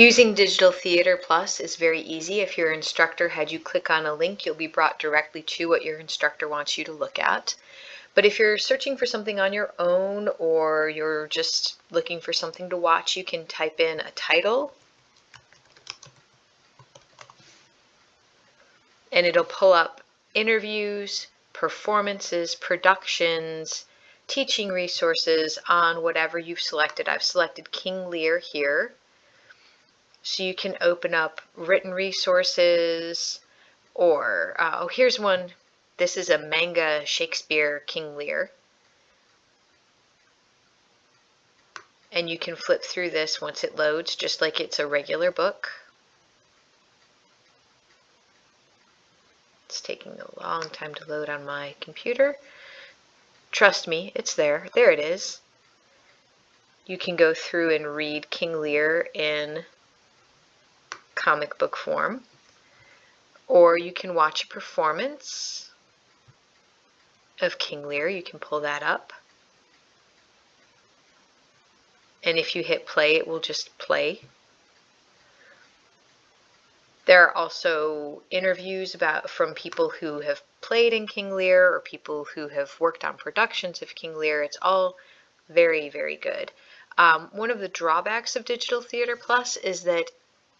Using Digital Theater Plus is very easy. If your instructor had you click on a link, you'll be brought directly to what your instructor wants you to look at. But if you're searching for something on your own or you're just looking for something to watch, you can type in a title and it'll pull up interviews, performances, productions, teaching resources on whatever you've selected. I've selected King Lear here. So you can open up written resources or, uh, oh, here's one. This is a manga Shakespeare King Lear. And you can flip through this once it loads, just like it's a regular book. It's taking a long time to load on my computer. Trust me, it's there. There it is. You can go through and read King Lear in comic book form, or you can watch a performance of King Lear. You can pull that up. And if you hit play, it will just play. There are also interviews about from people who have played in King Lear or people who have worked on productions of King Lear. It's all very, very good. Um, one of the drawbacks of Digital Theater Plus is that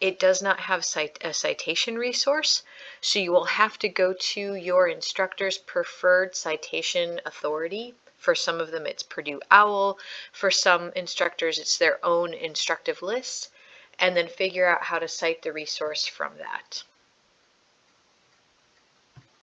it does not have cite a citation resource, so you will have to go to your instructor's preferred citation authority. For some of them, it's Purdue OWL. For some instructors, it's their own instructive list, and then figure out how to cite the resource from that.